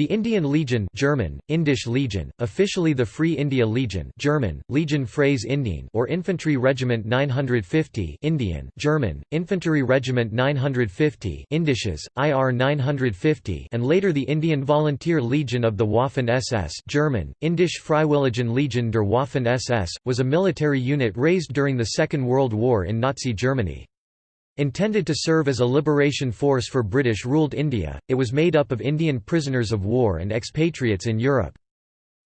The Indian Legion German, Indische Legion, officially the Free India Legion German, Legion Freies Indien or Infantry Regiment 950 Indian, German, Infantry Regiment 950 Indisches, IR 950 and later the Indian Volunteer Legion of the Waffen-SS German, Indische Freiwilligen Legion der Waffen-SS, was a military unit raised during the Second World War in Nazi Germany. Intended to serve as a liberation force for British-ruled India, it was made up of Indian prisoners of war and expatriates in Europe.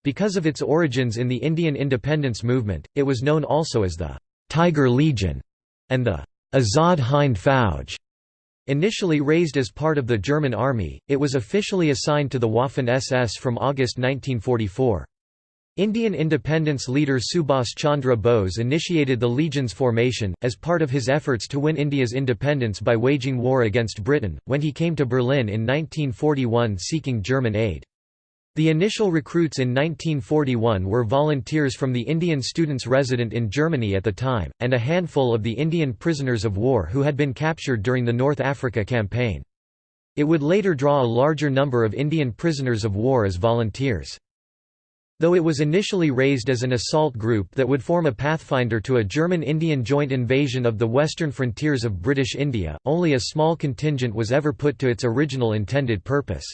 Because of its origins in the Indian independence movement, it was known also as the «Tiger Legion» and the «Azad Hind Fauj». Initially raised as part of the German army, it was officially assigned to the Waffen-SS from August 1944. Indian independence leader Subhas Chandra Bose initiated the Legion's formation, as part of his efforts to win India's independence by waging war against Britain, when he came to Berlin in 1941 seeking German aid. The initial recruits in 1941 were volunteers from the Indian students resident in Germany at the time, and a handful of the Indian prisoners of war who had been captured during the North Africa campaign. It would later draw a larger number of Indian prisoners of war as volunteers. Though it was initially raised as an assault group that would form a pathfinder to a German-Indian joint invasion of the western frontiers of British India, only a small contingent was ever put to its original intended purpose.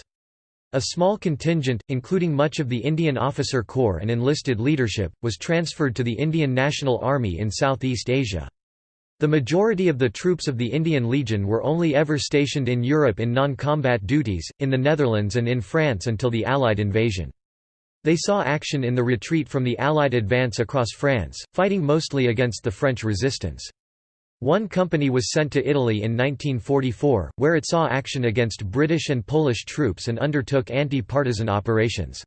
A small contingent, including much of the Indian officer corps and enlisted leadership, was transferred to the Indian National Army in Southeast Asia. The majority of the troops of the Indian Legion were only ever stationed in Europe in non-combat duties, in the Netherlands and in France until the Allied invasion. They saw action in the retreat from the Allied advance across France, fighting mostly against the French resistance. One company was sent to Italy in 1944, where it saw action against British and Polish troops and undertook anti-partisan operations.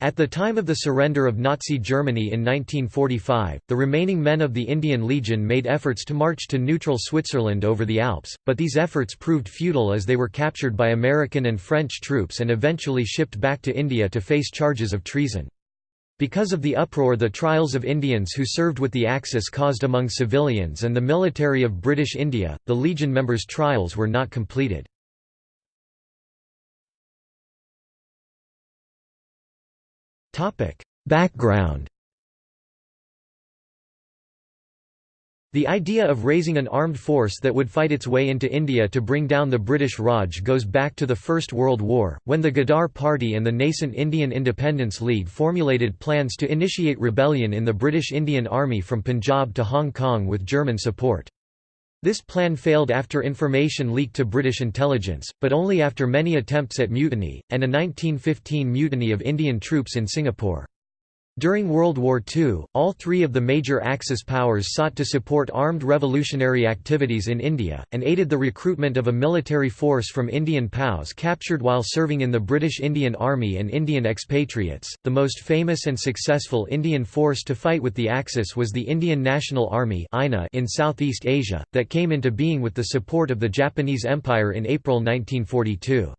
At the time of the surrender of Nazi Germany in 1945, the remaining men of the Indian Legion made efforts to march to neutral Switzerland over the Alps, but these efforts proved futile as they were captured by American and French troops and eventually shipped back to India to face charges of treason. Because of the uproar the trials of Indians who served with the Axis caused among civilians and the military of British India, the Legion members' trials were not completed. Topic: Background. The idea of raising an armed force that would fight its way into India to bring down the British Raj goes back to the First World War, when the Ghadar Party and the nascent Indian Independence League formulated plans to initiate rebellion in the British Indian Army from Punjab to Hong Kong with German support. This plan failed after information leaked to British intelligence, but only after many attempts at mutiny, and a 1915 mutiny of Indian troops in Singapore. During World War II, all three of the major Axis powers sought to support armed revolutionary activities in India, and aided the recruitment of a military force from Indian POWs captured while serving in the British Indian Army and Indian expatriates. The most famous and successful Indian force to fight with the Axis was the Indian National Army in Southeast Asia, that came into being with the support of the Japanese Empire in April 1942.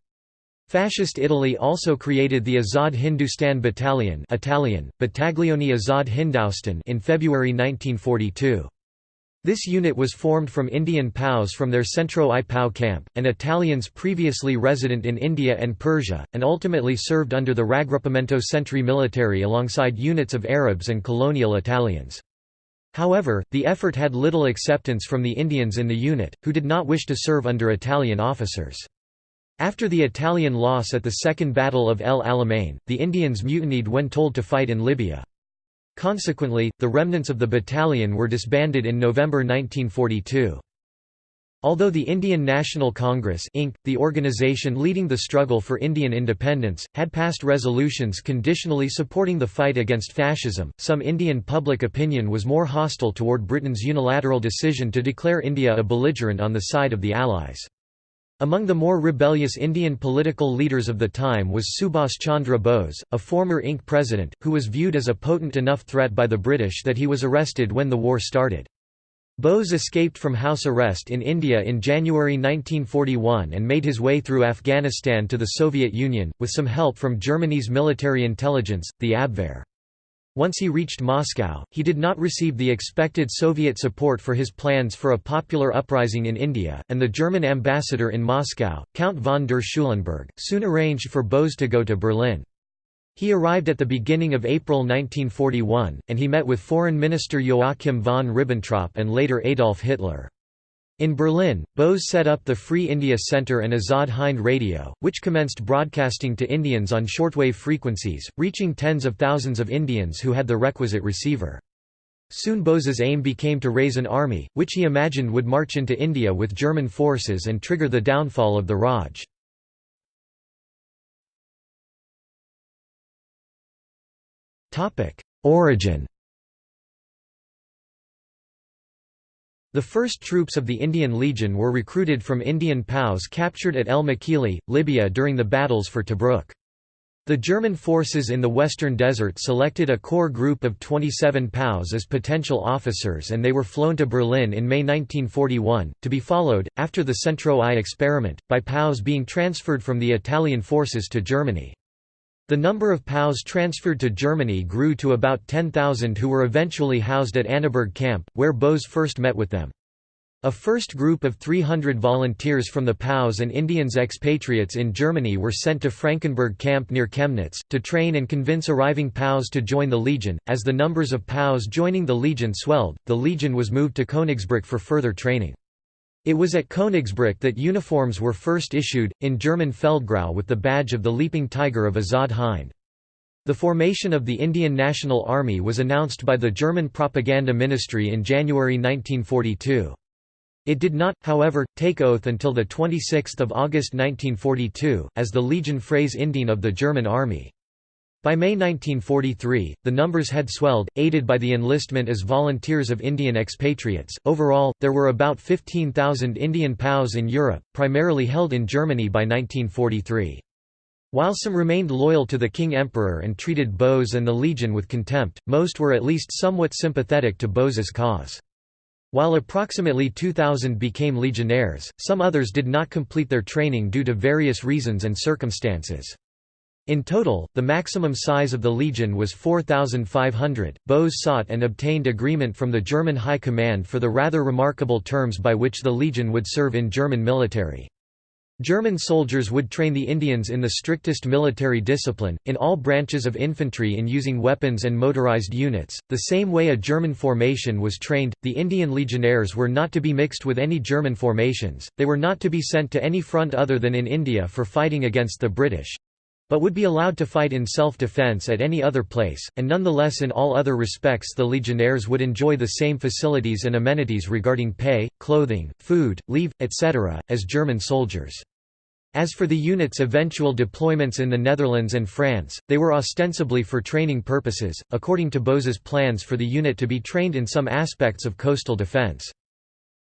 Fascist Italy also created the Azad Hindustan Battalion Italian, Battaglione Azad Hindustan in February 1942. This unit was formed from Indian POWs from their Centro I POW camp, and Italians previously resident in India and Persia, and ultimately served under the Raggruppamento Centri Militari alongside units of Arabs and colonial Italians. However, the effort had little acceptance from the Indians in the unit, who did not wish to serve under Italian officers. After the Italian loss at the Second Battle of El Alamein, the Indians mutinied when told to fight in Libya. Consequently, the remnants of the battalion were disbanded in November 1942. Although the Indian National Congress Inc., the organization leading the struggle for Indian independence, had passed resolutions conditionally supporting the fight against fascism, some Indian public opinion was more hostile toward Britain's unilateral decision to declare India a belligerent on the side of the Allies. Among the more rebellious Indian political leaders of the time was Subhas Chandra Bose, a former Inc. president, who was viewed as a potent enough threat by the British that he was arrested when the war started. Bose escaped from house arrest in India in January 1941 and made his way through Afghanistan to the Soviet Union, with some help from Germany's military intelligence, the Abwehr. Once he reached Moscow, he did not receive the expected Soviet support for his plans for a popular uprising in India, and the German ambassador in Moscow, Count von der Schulenburg, soon arranged for Bose to go to Berlin. He arrived at the beginning of April 1941, and he met with Foreign Minister Joachim von Ribbentrop and later Adolf Hitler. In Berlin, Bose set up the Free India Center and Azad Hind Radio, which commenced broadcasting to Indians on shortwave frequencies, reaching tens of thousands of Indians who had the requisite receiver. Soon Bose's aim became to raise an army, which he imagined would march into India with German forces and trigger the downfall of the Raj. Origin The first troops of the Indian Legion were recruited from Indian POWs captured at El Mekili, Libya during the battles for Tobruk. The German forces in the Western Desert selected a core group of 27 POWs as potential officers and they were flown to Berlin in May 1941, to be followed, after the Centro I experiment, by POWs being transferred from the Italian forces to Germany. The number of POWs transferred to Germany grew to about 10,000 who were eventually housed at Annaberg camp, where Bose first met with them. A first group of 300 volunteers from the POWs and Indians expatriates in Germany were sent to Frankenberg camp near Chemnitz, to train and convince arriving POWs to join the Legion. As the numbers of POWs joining the Legion swelled, the Legion was moved to Königsbrück for further training. It was at Königsbrück that uniforms were first issued, in German Feldgrau with the badge of the Leaping Tiger of Azad Hind. The formation of the Indian National Army was announced by the German propaganda ministry in January 1942. It did not, however, take oath until 26 August 1942, as the Legion Freies Indien of the German Army. By May 1943, the numbers had swelled, aided by the enlistment as volunteers of Indian expatriates. Overall, there were about 15,000 Indian POWs in Europe, primarily held in Germany by 1943. While some remained loyal to the King Emperor and treated Bose and the Legion with contempt, most were at least somewhat sympathetic to Bose's cause. While approximately 2,000 became legionnaires, some others did not complete their training due to various reasons and circumstances. In total, the maximum size of the legion was 4,500. Bose sought and obtained agreement from the German High Command for the rather remarkable terms by which the legion would serve in German military. German soldiers would train the Indians in the strictest military discipline, in all branches of infantry in using weapons and motorized units, the same way a German formation was trained. The Indian legionnaires were not to be mixed with any German formations, they were not to be sent to any front other than in India for fighting against the British, but would be allowed to fight in self-defense at any other place, and nonetheless in all other respects the legionnaires would enjoy the same facilities and amenities regarding pay, clothing, food, leave, etc., as German soldiers. As for the unit's eventual deployments in the Netherlands and France, they were ostensibly for training purposes, according to Bose's plans for the unit to be trained in some aspects of coastal defense.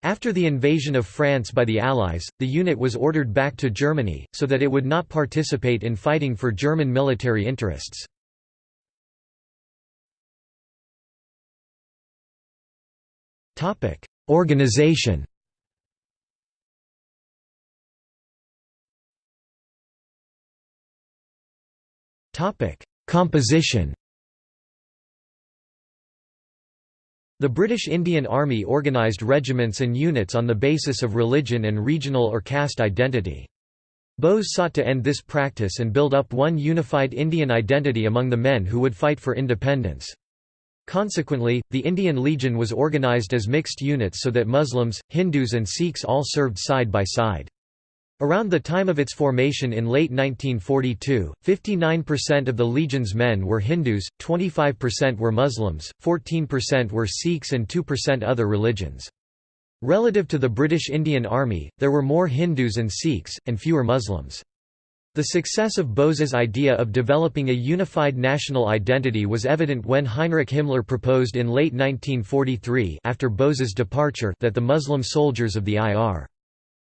After the invasion of France by the Allies, the unit was ordered back to Germany, so that it would not participate in fighting for German military interests. Organization Composition The British Indian Army organised regiments and units on the basis of religion and regional or caste identity. Bose sought to end this practice and build up one unified Indian identity among the men who would fight for independence. Consequently, the Indian Legion was organised as mixed units so that Muslims, Hindus and Sikhs all served side by side. Around the time of its formation in late 1942, 59% of the Legion's men were Hindus, 25% were Muslims, 14% were Sikhs and 2% other religions. Relative to the British Indian Army, there were more Hindus and Sikhs, and fewer Muslims. The success of Bose's idea of developing a unified national identity was evident when Heinrich Himmler proposed in late 1943 after Bose's departure that the Muslim soldiers of the IR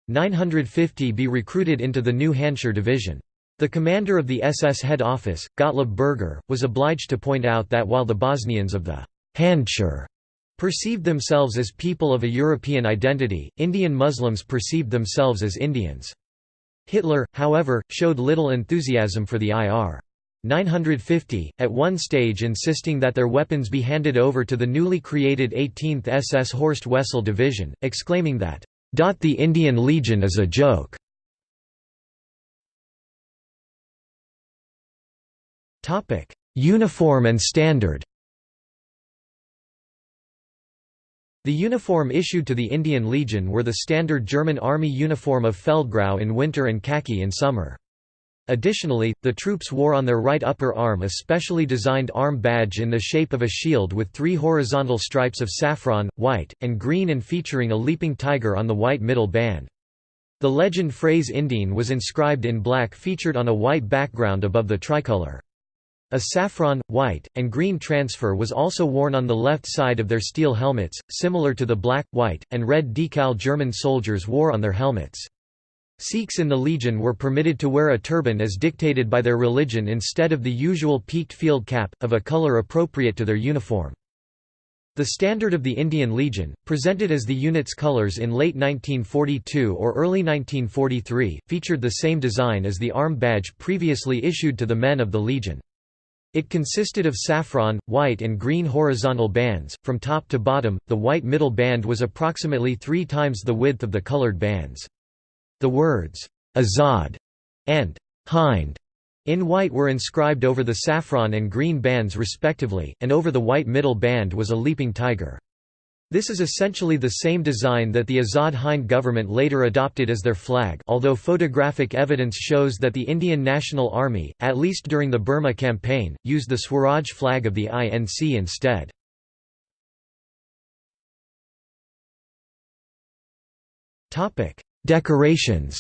950 be recruited into the Handschar Division. The commander of the SS head office, Gottlob Berger, was obliged to point out that while the Bosnians of the Handschar perceived themselves as people of a European identity, Indian Muslims perceived themselves as Indians. Hitler, however, showed little enthusiasm for the IR. 950, at one stage insisting that their weapons be handed over to the newly created 18th SS Horst Wessel Division, exclaiming that, "...the Indian Legion is a joke." Uniform and standard The uniform issued to the Indian Legion were the standard German Army uniform of Feldgrau in winter and khaki in summer. Additionally, the troops wore on their right upper arm a specially designed arm badge in the shape of a shield with three horizontal stripes of saffron, white, and green and featuring a leaping tiger on the white middle band. The legend Freies Indien was inscribed in black featured on a white background above the tricolour. A saffron, white, and green transfer was also worn on the left side of their steel helmets, similar to the black, white, and red decal German soldiers wore on their helmets. Sikhs in the Legion were permitted to wear a turban as dictated by their religion instead of the usual peaked field cap, of a colour appropriate to their uniform. The standard of the Indian Legion, presented as the unit's colours in late 1942 or early 1943, featured the same design as the arm badge previously issued to the men of the Legion. It consisted of saffron, white and green horizontal bands, from top to bottom, the white middle band was approximately three times the width of the colored bands. The words, Azad and Hind in white were inscribed over the saffron and green bands respectively, and over the white middle band was a leaping tiger. This is essentially the same design that the Azad Hind government later adopted as their flag although photographic evidence shows that the Indian National Army, at least during the Burma campaign, used the Swaraj flag of the INC instead. Decorations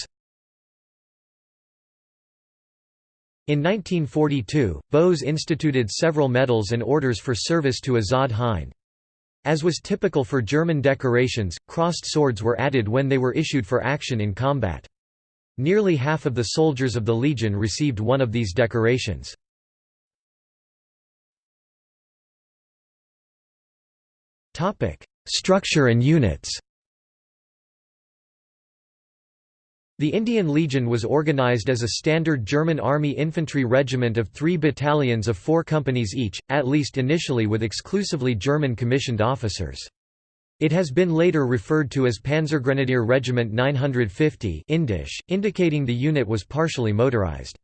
In 1942, Bose instituted several medals and orders for service to Azad Hind. As was typical for German decorations, crossed swords were added when they were issued for action in combat. Nearly half of the soldiers of the Legion received one of these decorations. Structure and units The Indian Legion was organized as a standard German Army infantry regiment of three battalions of four companies each, at least initially with exclusively German commissioned officers. It has been later referred to as Panzergrenadier Regiment 950 Indisch, indicating the unit was partially motorized.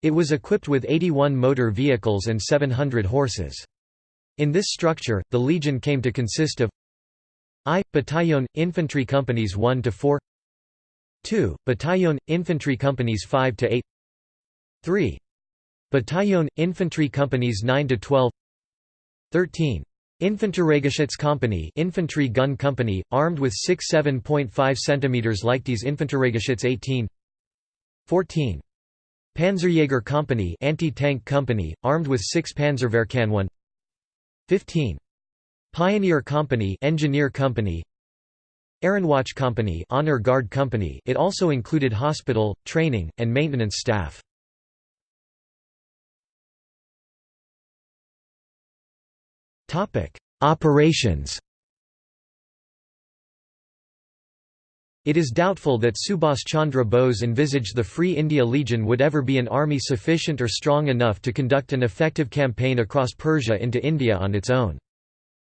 It was equipped with 81 motor vehicles and 700 horses. In this structure, the Legion came to consist of I. Battalion, infantry companies 1 to 4 2. Battalion, infantry companies 5 to 8 3. Battalion, infantry companies 9 to 12 13. Infanteriegeschützkompanie infantry gun company, armed with 6 7.5 cm Leichtes Infanteriegeschütz 18 14. Panzerjäger Company anti-tank company, armed with 6 Panzerabwehrkanone 15. Pioneer Company engineer company Ehrenwacht Company, Honor Guard Company it also included hospital, training, and maintenance staff. Operations It is doubtful that Subhas Chandra Bose envisaged the Free India Legion would ever be an army sufficient or strong enough to conduct an effective campaign across Persia into India on its own.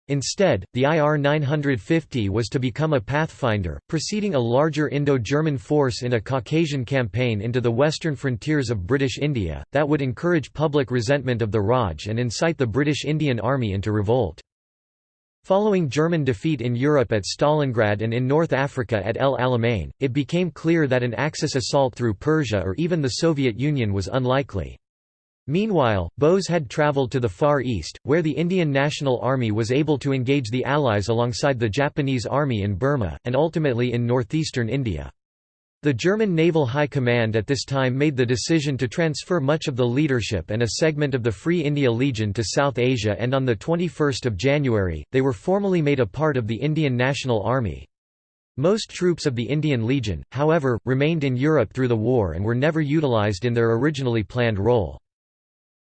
Instead, the IR 950 was to become a pathfinder, preceding a larger Indo-German force in a Caucasian campaign into the western frontiers of British India, that would encourage public resentment of the Raj and incite the British Indian Army into revolt. Following German defeat in Europe at Stalingrad and in North Africa at El Alamein, it became clear that an Axis assault through Persia or even the Soviet Union was unlikely. Meanwhile, Bose had travelled to the Far East, where the Indian National Army was able to engage the Allies alongside the Japanese Army in Burma, and ultimately in northeastern India. The German Naval High Command at this time made the decision to transfer much of the leadership and a segment of the Free India Legion to South Asia and on 21 January, they were formally made a part of the Indian National Army. Most troops of the Indian Legion, however, remained in Europe through the war and were never utilized in their originally planned role.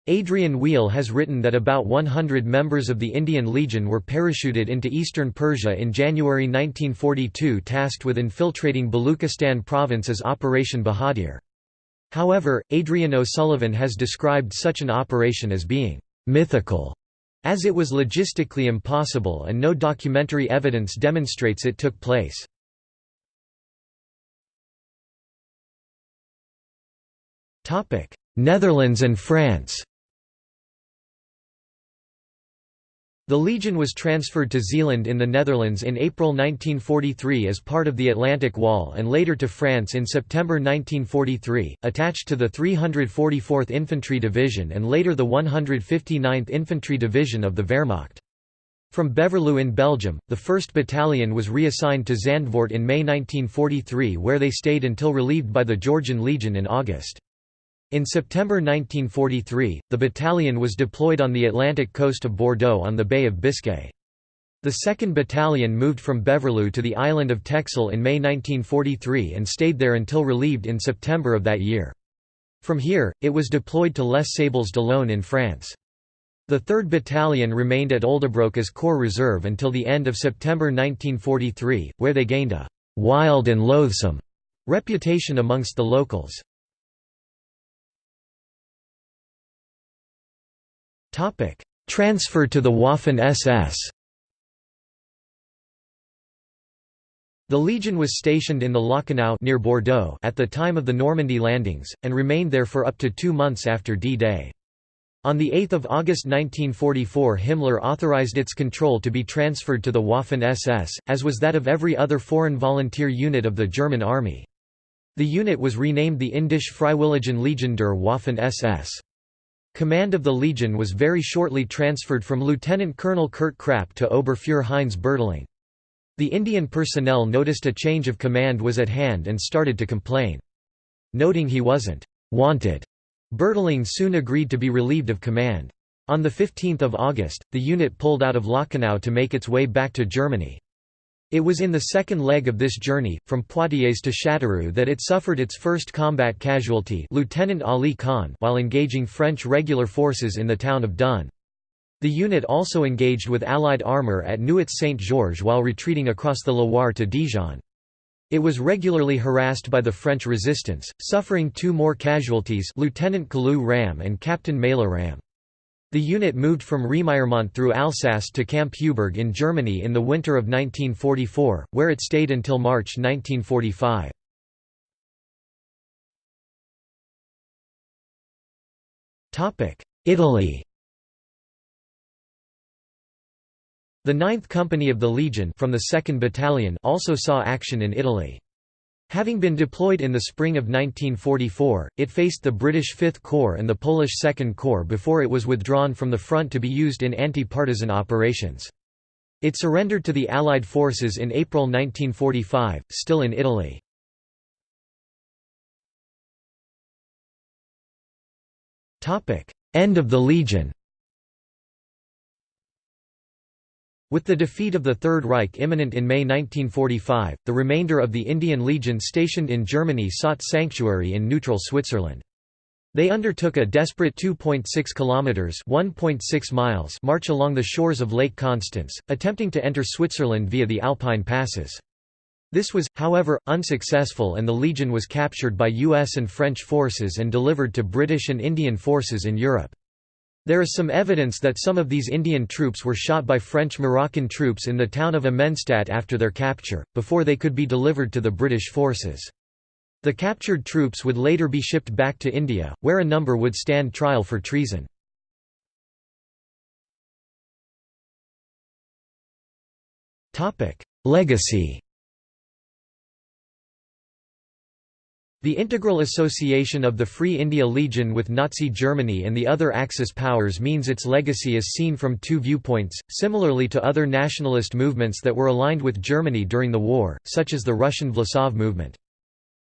Adrian Weale has written that about 100 members of the Indian Legion were parachuted into eastern Persia in January 1942 tasked with infiltrating Baluchistan province as Operation Bahadur. However, Adrian O'Sullivan has described such an operation as being «mythical», as it was logistically impossible and no documentary evidence demonstrates it took place. Netherlands and France The Legion was transferred to Zeeland in the Netherlands in April 1943 as part of the Atlantic Wall and later to France in September 1943, attached to the 344th Infantry Division and later the 159th Infantry Division of the Wehrmacht. From Beverloo in Belgium, the 1st Battalion was reassigned to Zandvoort in May 1943 where they stayed until relieved by the Georgian Legion in August. In September 1943, the battalion was deployed on the Atlantic coast of Bordeaux on the Bay of Biscay. The 2nd Battalion moved from Beverloo to the island of Texel in May 1943 and stayed there until relieved in September of that year. From here, it was deployed to Les Sables-d'Olonne in France. The 3rd Battalion remained at Oldebroek as Corps Reserve until the end of September 1943, where they gained a «wild and loathsome» reputation amongst the locals. Topic: Transfer to the Waffen-SS. The Legion was stationed in the Lacanau near Bordeaux at the time of the Normandy landings, and remained there for up to two months after D-Day. On 8 August 1944 Himmler authorized its control to be transferred to the Waffen-SS, as was that of every other foreign volunteer unit of the German army. The unit was renamed the Indische Freiwilligen Legion der Waffen-SS. Command of the Legion was very shortly transferred from Lieutenant Colonel Kurt Krapp to Oberfuhrer Heinz Bertling. The Indian personnel noticed a change of command was at hand and started to complain. Noting he wasn't «wanted», Bertling soon agreed to be relieved of command. On 15 August, the unit pulled out of Lacanau to make its way back to Germany. It was in the second leg of this journey, from Poitiers to Châteauroux that it suffered its first combat casualty Lieutenant Ali Khan while engaging French regular forces in the town of Dun. The unit also engaged with Allied armour at Nuits-Saint-Georges while retreating across the Loire to Dijon. It was regularly harassed by the French resistance, suffering two more casualties Lieutenant Kalu Ram and Captain Mela Ram. The unit moved from Remiremont through Alsace to Camp Heuberg in Germany in the winter of 1944, where it stayed until March 1945. Italy The 9th Company of the Legion from the 2nd Battalion also saw action in Italy. Having been deployed in the spring of 1944, it faced the British Fifth Corps and the Polish Second Corps before it was withdrawn from the front to be used in anti-partisan operations. It surrendered to the Allied forces in April 1945, still in Italy. End of the Legion With the defeat of the Third Reich imminent in May 1945, the remainder of the Indian Legion stationed in Germany sought sanctuary in neutral Switzerland. They undertook a desperate 2.6 kilometers (1.6 miles) march along the shores of Lake Constance, attempting to enter Switzerland via the Alpine passes. This was, however, unsuccessful and the Legion was captured by US and French forces and delivered to British and Indian forces in Europe. There is some evidence that some of these Indian troops were shot by French-Moroccan troops in the town of Immenstadt after their capture, before they could be delivered to the British forces. The captured troops would later be shipped back to India, where a number would stand trial for treason. Legacy The integral association of the Free India Legion with Nazi Germany and the other Axis powers means its legacy is seen from two viewpoints, similarly to other nationalist movements that were aligned with Germany during the war, such as the Russian Vlasov movement.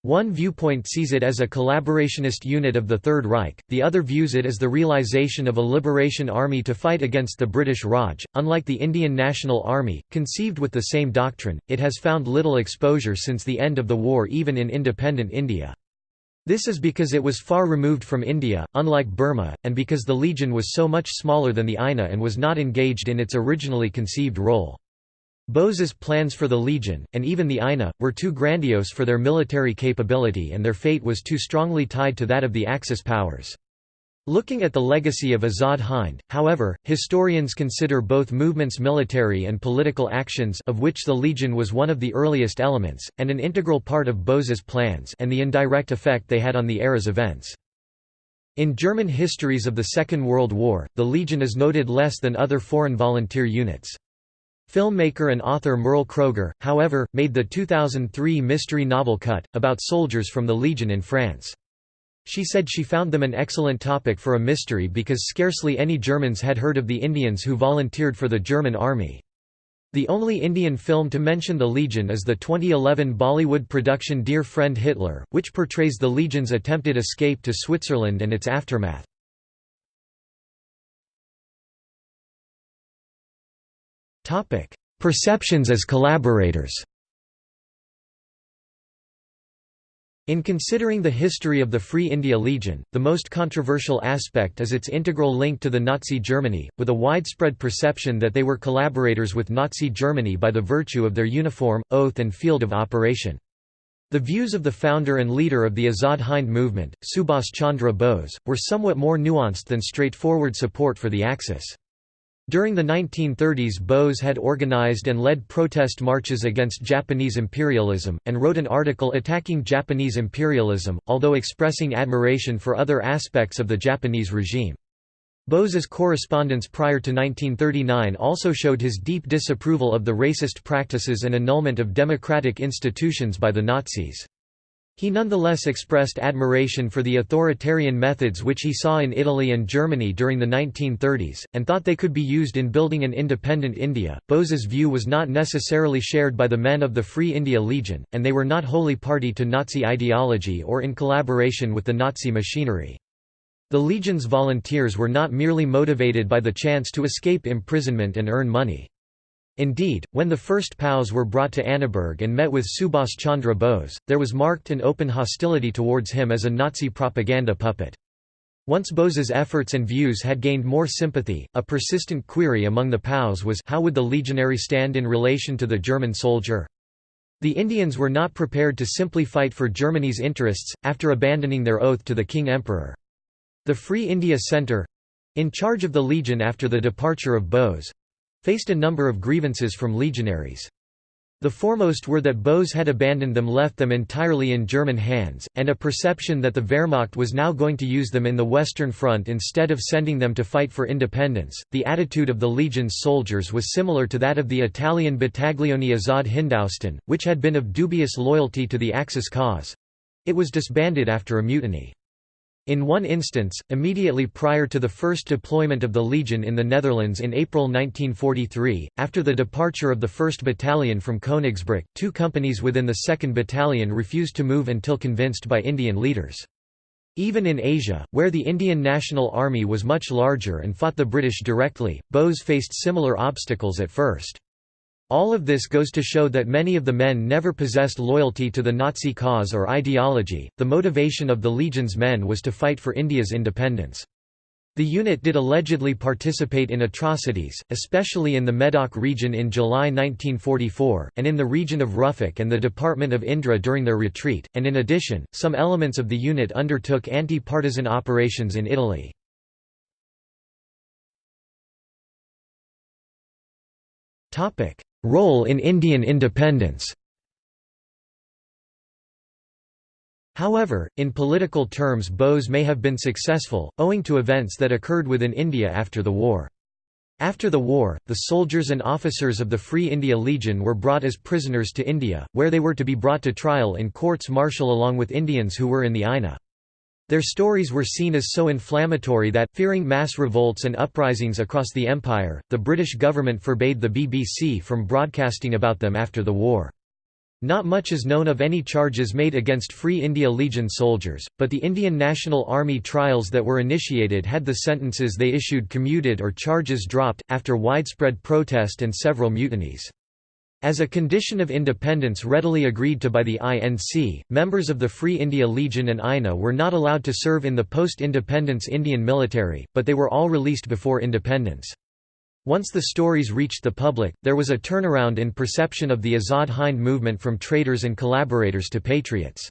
One viewpoint sees it as a collaborationist unit of the Third Reich, the other views it as the realization of a liberation army to fight against the British Raj. Unlike the Indian National Army, conceived with the same doctrine, it has found little exposure since the end of the war even in independent India. This is because it was far removed from India, unlike Burma, and because the Legion was so much smaller than the INA and was not engaged in its originally conceived role. Bose's plans for the Legion, and even the INA, were too grandiose for their military capability and their fate was too strongly tied to that of the Axis powers. Looking at the legacy of Azad Hind, however, historians consider both movements military and political actions of which the Legion was one of the earliest elements, and an integral part of Bose's plans and the indirect effect they had on the era's events. In German histories of the Second World War, the Legion is noted less than other foreign volunteer units. Filmmaker and author Merle Kroger, however, made the 2003 mystery novel Cut, about soldiers from the Legion in France. She said she found them an excellent topic for a mystery because scarcely any Germans had heard of the Indians who volunteered for the German army. The only Indian film to mention the Legion is the 2011 Bollywood production Dear Friend Hitler, which portrays the Legion's attempted escape to Switzerland and its aftermath. Perceptions as collaborators In considering the history of the Free India Legion, the most controversial aspect is its integral link to the Nazi Germany, with a widespread perception that they were collaborators with Nazi Germany by the virtue of their uniform, oath and field of operation. The views of the founder and leader of the Azad Hind movement, Subhas Chandra Bose, were somewhat more nuanced than straightforward support for the Axis. During the 1930s Bose had organized and led protest marches against Japanese imperialism, and wrote an article attacking Japanese imperialism, although expressing admiration for other aspects of the Japanese regime. Bose's correspondence prior to 1939 also showed his deep disapproval of the racist practices and annulment of democratic institutions by the Nazis. He nonetheless expressed admiration for the authoritarian methods which he saw in Italy and Germany during the 1930s, and thought they could be used in building an independent India. Bose's view was not necessarily shared by the men of the Free India Legion, and they were not wholly party to Nazi ideology or in collaboration with the Nazi machinery. The Legion's volunteers were not merely motivated by the chance to escape imprisonment and earn money. Indeed, when the first POWs were brought to Annaberg and met with Subhas Chandra Bose, there was marked and open hostility towards him as a Nazi propaganda puppet. Once Bose's efforts and views had gained more sympathy, a persistent query among the POWs was how would the legionary stand in relation to the German soldier? The Indians were not prepared to simply fight for Germany's interests, after abandoning their oath to the King Emperor. The Free India Centre—in charge of the Legion after the departure of Bose, faced a number of grievances from legionaries. The foremost were that Bose had abandoned them left them entirely in German hands, and a perception that the Wehrmacht was now going to use them in the Western Front instead of sending them to fight for independence. The attitude of the Legion's soldiers was similar to that of the Italian Battaglione Azad Hindoustan, which had been of dubious loyalty to the Axis cause. It was disbanded after a mutiny. In one instance, immediately prior to the first deployment of the Legion in the Netherlands in April 1943, after the departure of the 1st Battalion from Koenigsbrück, two companies within the 2nd Battalion refused to move until convinced by Indian leaders. Even in Asia, where the Indian National Army was much larger and fought the British directly, Bose faced similar obstacles at first. All of this goes to show that many of the men never possessed loyalty to the Nazi cause or ideology. The motivation of the Legion's men was to fight for India's independence. The unit did allegedly participate in atrocities, especially in the Medoc region in July 1944, and in the region of Ruffec and the Department of Indre during their retreat, and in addition, some elements of the unit undertook anti-partisan operations in Italy. Role in Indian independence However, in political terms Bose may have been successful, owing to events that occurred within India after the war. After the war, the soldiers and officers of the Free India Legion were brought as prisoners to India, where they were to be brought to trial in courts martial along with Indians who were in the INA. Their stories were seen as so inflammatory that, fearing mass revolts and uprisings across the empire, the British government forbade the BBC from broadcasting about them after the war. Not much is known of any charges made against Free India Legion soldiers, but the Indian National Army trials that were initiated had the sentences they issued commuted or charges dropped, after widespread protest and several mutinies. As a condition of independence readily agreed to by the INC, members of the Free India Legion and INA were not allowed to serve in the post-independence Indian military, but they were all released before independence. Once the stories reached the public, there was a turnaround in perception of the Azad Hind movement from traitors and collaborators to patriots.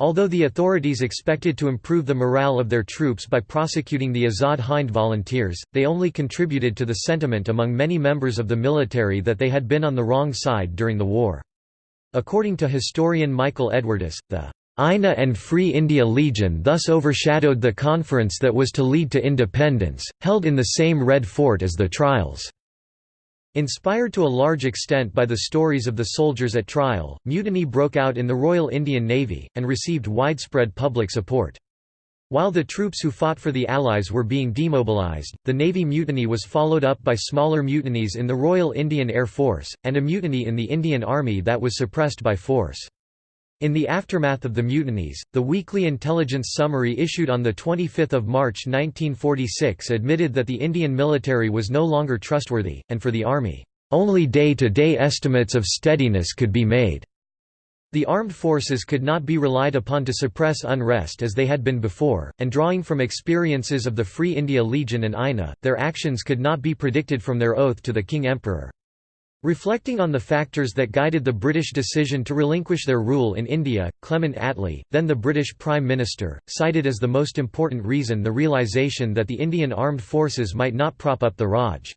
Although the authorities expected to improve the morale of their troops by prosecuting the Azad Hind volunteers, they only contributed to the sentiment among many members of the military that they had been on the wrong side during the war. According to historian Michael Edwardes, the INA and Free India Legion thus overshadowed the conference that was to lead to independence, held in the same Red Fort as the trials. Inspired to a large extent by the stories of the soldiers at trial, mutiny broke out in the Royal Indian Navy, and received widespread public support. While the troops who fought for the Allies were being demobilized, the Navy mutiny was followed up by smaller mutinies in the Royal Indian Air Force, and a mutiny in the Indian Army that was suppressed by force. In the aftermath of the mutinies, the weekly intelligence summary issued on 25 March 1946 admitted that the Indian military was no longer trustworthy, and for the Army, "...only day-to-day -day estimates of steadiness could be made." The armed forces could not be relied upon to suppress unrest as they had been before, and drawing from experiences of the Free India Legion and INA, their actions could not be predicted from their oath to the King Emperor. Reflecting on the factors that guided the British decision to relinquish their rule in India, Clement Attlee, then the British Prime Minister, cited as the most important reason the realisation that the Indian armed forces might not prop up the Raj.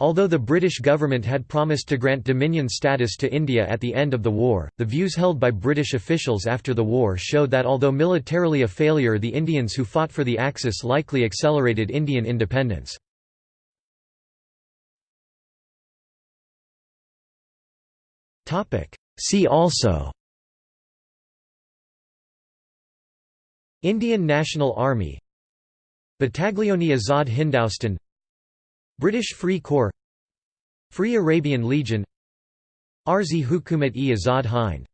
Although the British government had promised to grant Dominion status to India at the end of the war, the views held by British officials after the war showed that although militarily a failure the Indians who fought for the Axis likely accelerated Indian independence. See also. Indian National Army. Battaglione Azad Hindustan. British Free Corps. Free Arabian Legion. Arzi Hukumat-e Azad Hind